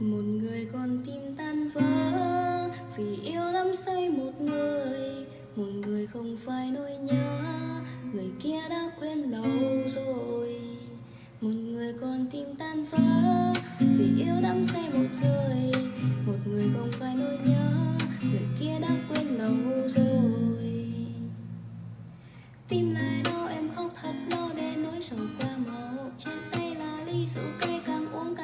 một người con tim tan vỡ vì yêu đắm say một người. Một người không phải nỗi nhớ, người kia đã quên lâu rồi. Một người con tim tan vỡ vì yêu đắm say một người. Một người không phải nỗi nhớ, người kia đã quên lâu rồi. Tim lại đau, em khóc thật lâu để nỗi sầu qua màu. Trên tay là ly rượu cay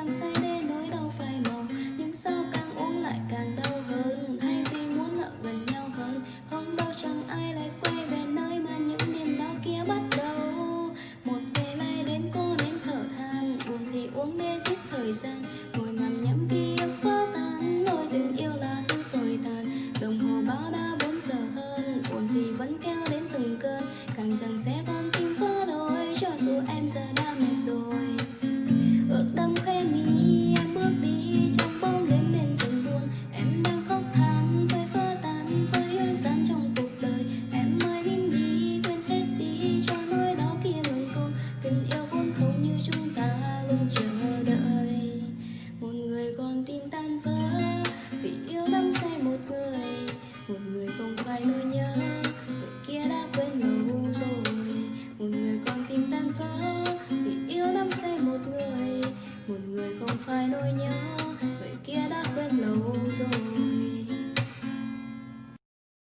càng say mê nỗi đau phai màu, nhưng sao càng uống lại càng đau hơn? Hay vì muốn ở gần nhau hơn, không bao chẳng ai lại quay về nơi mà những đêm đau kia bắt đầu. Một ngày nay đến cô đến thở than, buồn thì uống để giết thời gian. Ngồi ngắm nhắm ký ức vỡ tan, nỗi tình yêu là thứ tồi tàn. Đồng hồ báo đã bốn giờ hơn, buồn thì vẫn kéo đến từng cơn. Càng rằng sẽ con tim vỡ đôi, cho dù em giờ đã không phải nỗi nhớ, người kia đã quên lâu rồi. Một người con tim tan vỡ, vì yêu đắm say một người. Một người không phải nỗi nhớ, người kia đã quên lâu rồi.